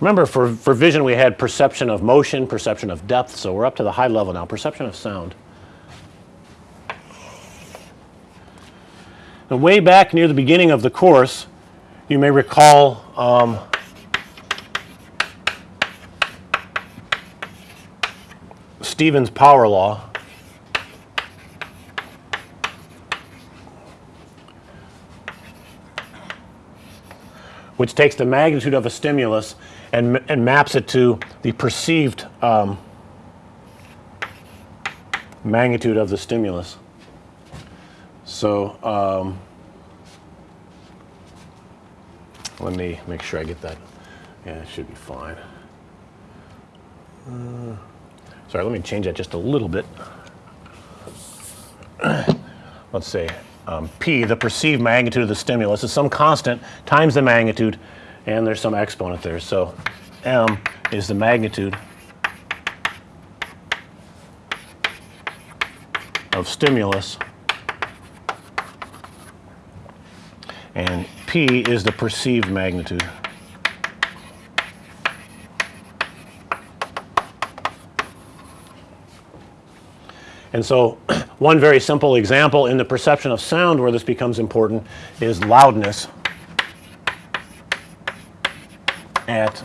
Remember for, for vision we had perception of motion, perception of depth. So, we're up to the high level now, perception of sound. And way back near the beginning of the course you may recall um, Stevens power law which takes the magnitude of a stimulus and, and maps it to the perceived um, magnitude of the stimulus. So, um, let me make sure I get that. Yeah, it should be fine. Uh, sorry, let me change that just a little bit. Let's say um, P, the perceived magnitude of the stimulus, is some constant times the magnitude and there's some exponent there. So, M is the magnitude of stimulus and P is the perceived magnitude. And so, one very simple example in the perception of sound where this becomes important is loudness at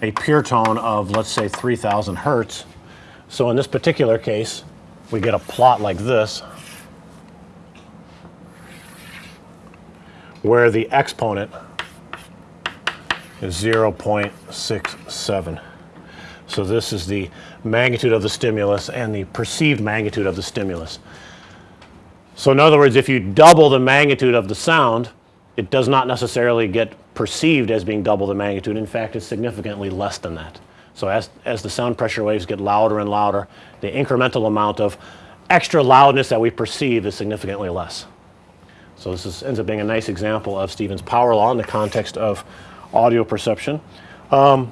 a pure tone of let's say 3000 hertz. So, in this particular case we get a plot like this where the exponent is 0.67. So, this is the magnitude of the stimulus and the perceived magnitude of the stimulus. So, in other words, if you double the magnitude of the sound, it does not necessarily get perceived as being double the magnitude. In fact, it's significantly less than that. So, as, as the sound pressure waves get louder and louder, the incremental amount of extra loudness that we perceive is significantly less. So, this is, ends up being a nice example of Stevens power law in the context of audio perception. Um,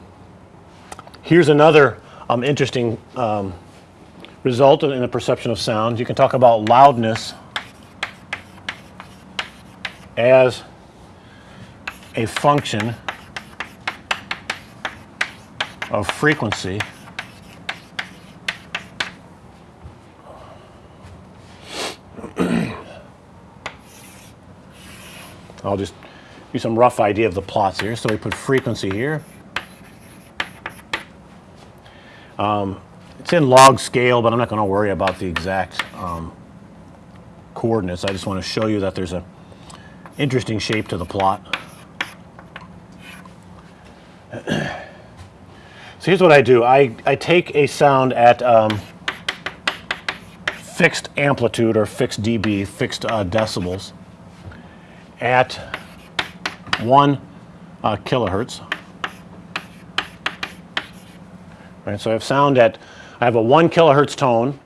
here's another um, interesting um, result in the perception of sound. You can talk about loudness as a function of frequency I'll just do some rough idea of the plots here. So, we put frequency here. Um, it's in log scale, but I'm not going to worry about the exact um, coordinates. I just want to show you that there's an interesting shape to the plot. So, here's what I do. I, I take a sound at um, fixed amplitude or fixed dB, fixed uh, decibels at 1 uh, kilohertz. Right, so I have sound at I have a 1 kilohertz tone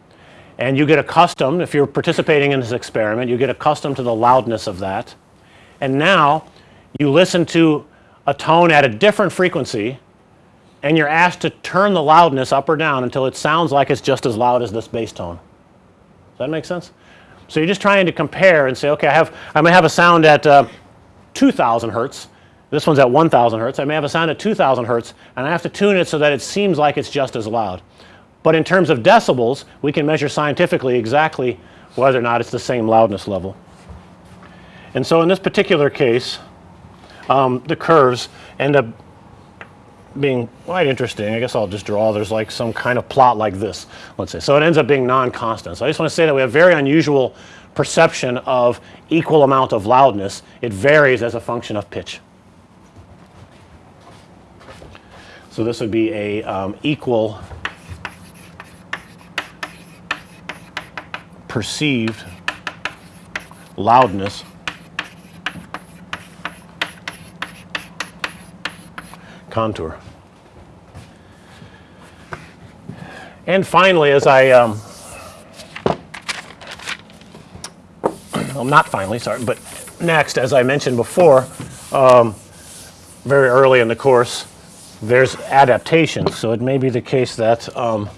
and you get accustomed if you're participating in this experiment you get accustomed to the loudness of that and now you listen to a tone at a different frequency and you're asked to turn the loudness up or down until it sounds like it's just as loud as this base tone. Does that make sense? So, you're just trying to compare and say okay I have I may have a sound at uh, 2000 hertz this one's at 1000 hertz I may have a sound at 2000 hertz and I have to tune it so that it seems like it's just as loud. But in terms of decibels we can measure scientifically exactly whether or not it's the same loudness level. And so, in this particular case um, the curves end up being quite interesting. I guess I'll just draw there's like some kind of plot like this let's say. So, it ends up being non-constant. So, I just want to say that we have very unusual perception of equal amount of loudness. It varies as a function of pitch. So, this would be a um, equal perceived loudness contour. And finally, as I um, well, not finally, sorry, but next, as I mentioned before, um, very early in the course, there's adaptation, So it may be the case that um,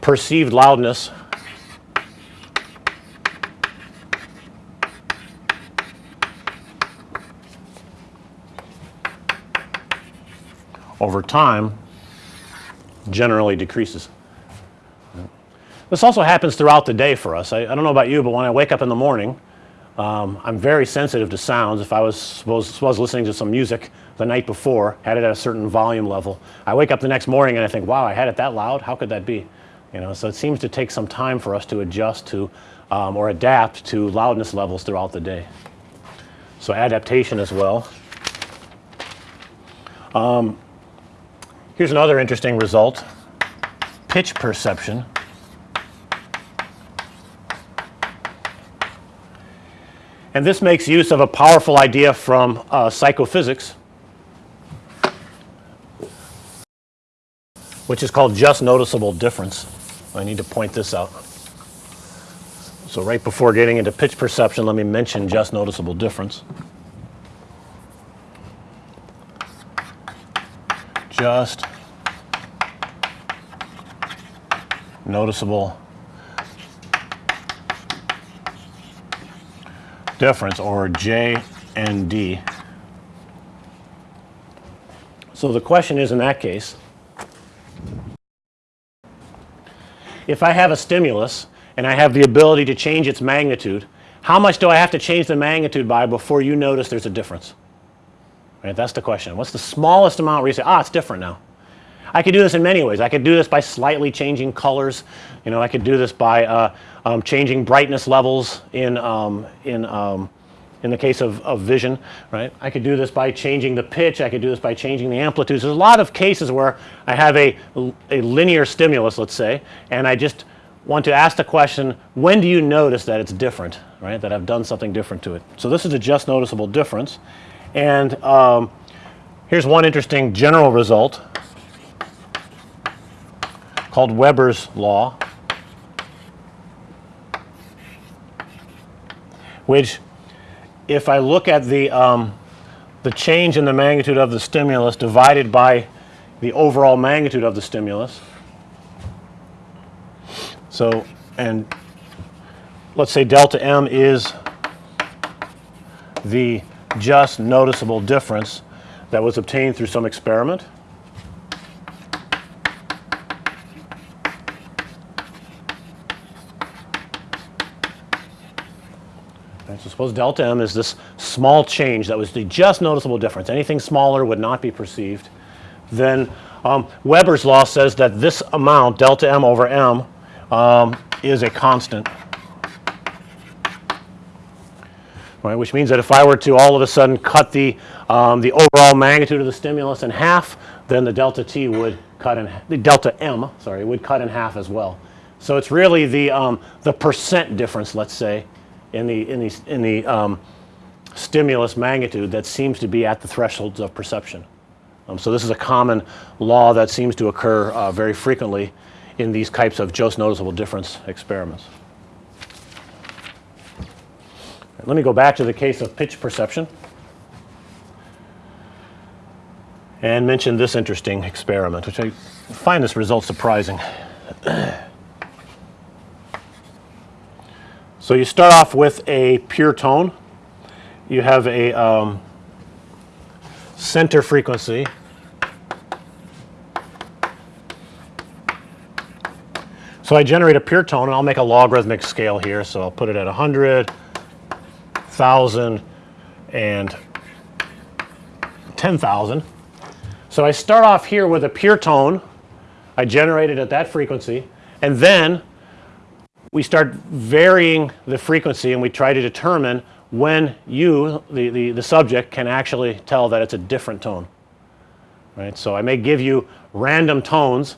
perceived loudness over time generally decreases. This also happens throughout the day for us. I, I don't know about you, but when I wake up in the morning, um, I'm very sensitive to sounds. If I was suppose listening to some music the night before, had it at a certain volume level, I wake up the next morning and I think, wow, I had it that loud? How could that be? You know, so it seems to take some time for us to adjust to um, or adapt to loudness levels throughout the day. So adaptation as well. Um, here's another interesting result, pitch perception. And this makes use of a powerful idea from uh, psychophysics, which is called just noticeable difference. I need to point this out. So right before getting into pitch perception, let me mention just noticeable difference. Just noticeable difference or J and D. So the question is in that case, if I have a stimulus and I have the ability to change its magnitude, how much do I have to change the magnitude by before you notice there's a difference? Right, that's the question. What's the smallest amount where you say, ah, it's different now? I could do this in many ways. I could do this by slightly changing colors. You know, I could do this by uh, um, changing brightness levels in, um, in, um, in the case of, of vision, right. I could do this by changing the pitch. I could do this by changing the amplitudes. There's a lot of cases where I have a, a linear stimulus, let's say, and I just want to ask the question, when do you notice that it's different, right, that I've done something different to it. So this is a just noticeable difference. And um, here's one interesting general result called Weber's law, which if I look at the, um, the change in the magnitude of the stimulus divided by the overall magnitude of the stimulus, so, and let's say delta m is the just noticeable difference that was obtained through some experiment. So suppose delta m is this small change that was the just noticeable difference. Anything smaller would not be perceived. Then um, Weber's law says that this amount delta m over m um, is a constant. Right, which means that if I were to all of a sudden cut the, um, the overall magnitude of the stimulus in half, then the delta t would cut in, the delta m, sorry, would cut in half as well. So it's really the, um, the percent difference, let's say, in the, in the, in the um, stimulus magnitude that seems to be at the thresholds of perception. Um, so this is a common law that seems to occur uh, very frequently in these types of just noticeable difference experiments. Let me go back to the case of pitch perception and mention this interesting experiment, which I find this result surprising. so you start off with a pure tone. You have a um, center frequency So I generate a pure tone and I'll make a logarithmic scale here. So I'll put it at 100, 1000 and 10,000. So I start off here with a pure tone. I generate it at that frequency and then we start varying the frequency and we try to determine when you, the, the, the subject, can actually tell that it's a different tone. Right. So I may give you random tones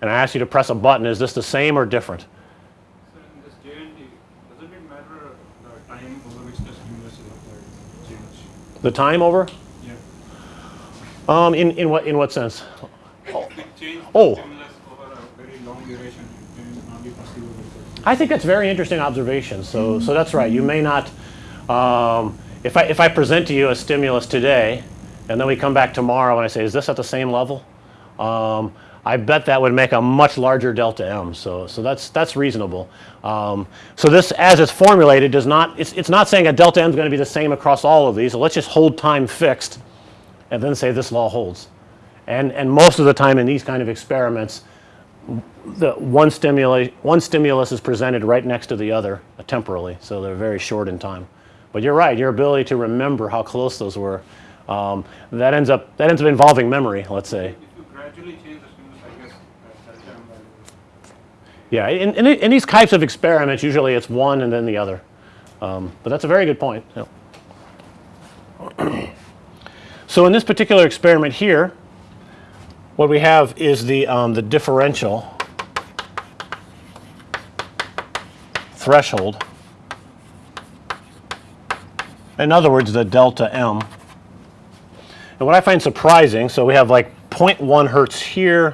and I ask you to press a button, is this the same or different? So in this JND, doesn't it matter the time over which the stimulus is applied change? The time over? Yeah. Um, in, in what in what sense? Oh. stimulus over a very long duration can not be perceivable. I think that's very interesting observation. So so that's right. You may not. Um, if I if I present to you a stimulus today, and then we come back tomorrow and I say, is this at the same level? Um, I bet that would make a much larger delta m. So, so that's, that's reasonable. Um, so this as it's formulated does not, it's, it's not saying a delta m is going to be the same across all of these. So let's just hold time fixed and then say this law holds. And, and most of the time in these kind of experiments, the one stimuli, one stimulus is presented right next to the other uh, temporally, so they're very short in time. But you're right, your ability to remember how close those were, um, that ends up that ends up involving memory, let's say. If you gradually change the stimulus, I guess that, that time value. Yeah, in, in, in these types of experiments, usually it's one and then the other. Um, but that's a very good point. yeah. so in this particular experiment here, what we have is the, um, the differential threshold. In other words, the delta M. And what I find surprising, so we have like 0.1 hertz here,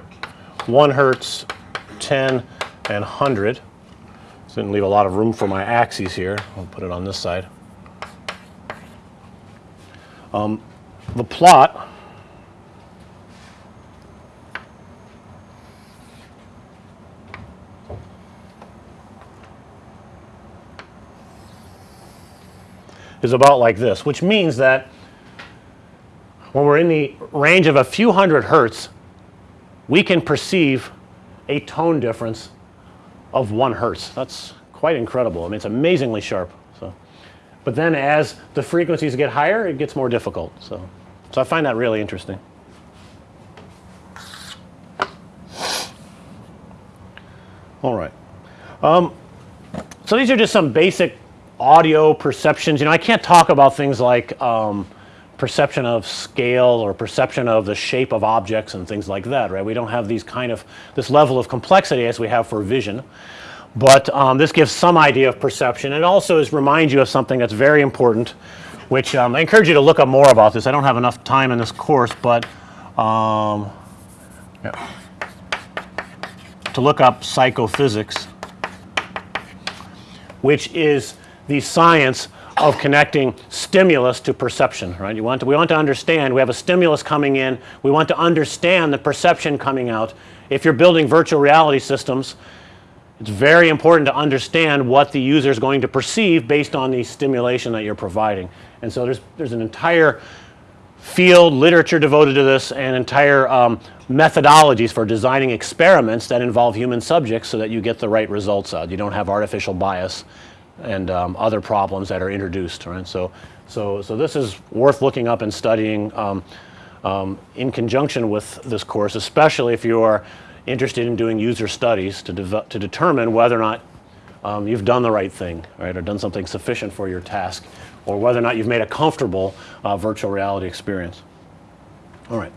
1 hertz, 10, and 100. So didn't leave a lot of room for my axes here. I'll put it on this side. Um, the plot is about like this, which means that when we're in the range of a few hundred hertz, we can perceive a tone difference of one hertz. That's quite incredible. I mean, it's amazingly sharp. So, but then as the frequencies get higher, it gets more difficult. So, so I find that really interesting. All right. Um, so these are just some basic audio perceptions. You know, I can't talk about things like um, perception of scale or perception of the shape of objects and things like that, right? We don't have these kind of this level of complexity as we have for vision. But um, this gives some idea of perception. It also is reminds you of something that's very important, which um, I encourage you to look up more about this. I don't have enough time in this course, but um, yeah. to look up psychophysics, which is the science of connecting stimulus to perception, right? You want to, we want to understand, we have a stimulus coming in, we want to understand the perception coming out. If you're building virtual reality systems, it's very important to understand what the user is going to perceive based on the stimulation that you're providing. And so there's, there's an entire field literature devoted to this and entire um, methodologies for designing experiments that involve human subjects so that you get the right results out. You don't have artificial bias and um, other problems that are introduced, right? So, so, so this is worth looking up and studying um, um, in conjunction with this course, especially if you are interested in doing user studies to, to determine whether or not um, you've done the right thing, right, or done something sufficient for your task, or whether or not you've made a comfortable uh, virtual reality experience. All right.